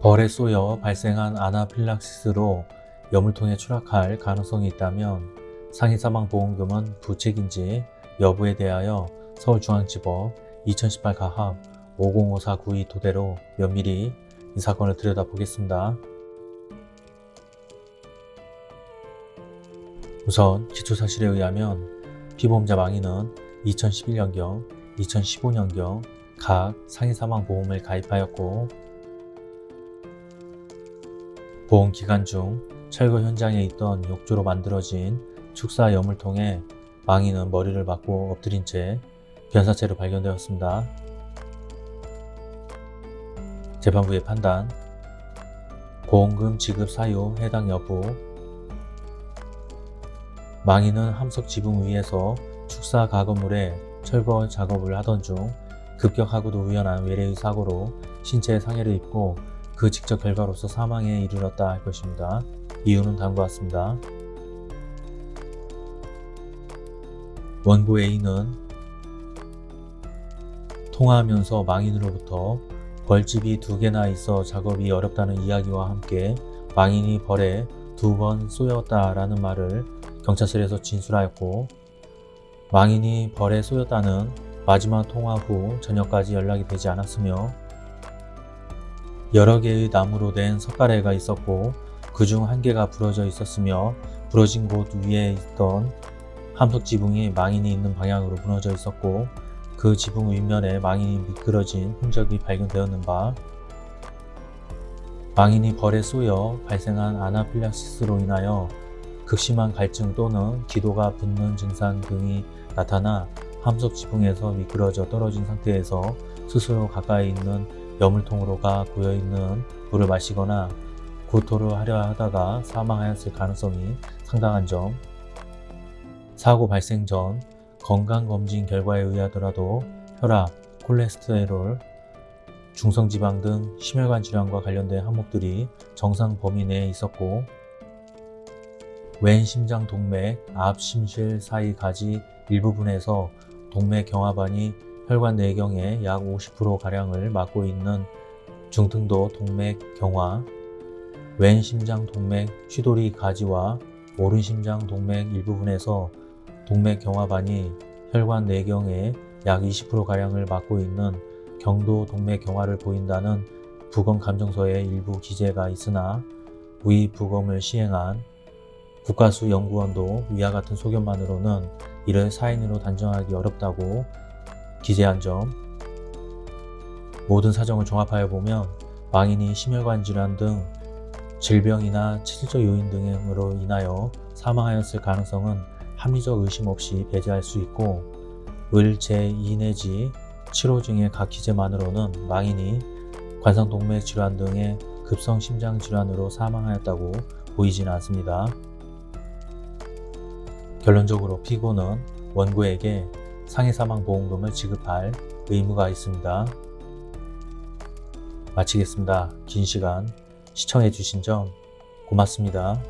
벌에 쏘여 발생한 아나필락시스로 여물통에 추락할 가능성이 있다면 상해사망보험금은 부책인지 여부에 대하여 서울중앙지법 2018 가합 505492 토대로 면밀히 이 사건을 들여다보겠습니다. 우선 기초사실에 의하면 피보험자 망인은 2011년경, 2015년경 각 상해사망보험을 가입하였고 보험 기간 중 철거 현장에 있던 욕조로 만들어진 축사 여물통에 망인은 머리를 맞고 엎드린 채 변사체로 발견되었습니다. 재판부의 판단 보험금 지급 사유 해당 여부 망인은 함석 지붕 위에서 축사 가건물에 철거 작업을 하던 중 급격하고도 우연한 외래의 사고로 신체에 상해를 입고 그 직접 결과로서 사망에 이르렀다 할 것입니다. 이유는 다음과 같습니다. 원고 A는 통화하면서 망인으로부터 벌집이 두 개나 있어 작업이 어렵다는 이야기와 함께 망인이 벌에 두 번 쏘였다라는 말을 경찰서에서 진술하였고 망인이 벌에 쏘였다는 마지막 통화 후 저녁까지 연락이 되지 않았으며 여러 개의 나무로 된 석가래가 있었고 그 중 한 개가 부러져 있었으며 부러진 곳 위에 있던 함석 지붕이 망인이 있는 방향으로 무너져 있었고 그 지붕 윗면에 망인이 미끄러진 흔적이 발견되었는 바 망인이 벌에 쏘여 발생한 아나필락시스로 인하여 극심한 갈증 또는 기도가 붓는 증상 등이 나타나 함석 지붕에서 미끄러져 떨어진 상태에서 스스로 가까이 있는 여물통으로 가 고여있는 물을 마시거나 구토를 하려 하다가 사망하였을 가능성이 상당한 점. 사고 발생 전 건강검진 결과에 의하더라도 혈압, 콜레스테롤, 중성지방 등 심혈관 질환과 관련된 항목들이 정상 범위 내에 있었고 왼 심장 동맥, 앞 심실 사이 가지 일부분에서 동맥 경화반이 혈관 내경의 약 50%가량을 맡고 있는 중등도 동맥 경화, 왼 심장 동맥 휘돌이 가지와 오른 심장 동맥 일부분에서 동맥 경화반이 혈관 내경의 약 20%가량을 맡고 있는 경도 동맥 경화를 보인다는 부검 감정서에 일부 기재가 있으나 위 부검을 시행한 국가수 연구원도 위와 같은 소견만으로는 이를 사인으로 단정하기 어렵다고 기재한 점 모든 사정을 종합하여 보면 망인이 심혈관 질환 등 질병이나 체질적 요인 등으로 인하여 사망하였을 가능성은 합리적 의심 없이 배제할 수 있고 을 제2 내지 7호 중의 각 기재만으로는 망인이 관상동맥 질환 등의 급성 심장 질환으로 사망하였다고 보이지는 않습니다. 결론적으로 피고는 원고에게 상해사망보험금을 지급할 의무가 있습니다. 마치겠습니다. 긴 시간 시청해주신 점 고맙습니다.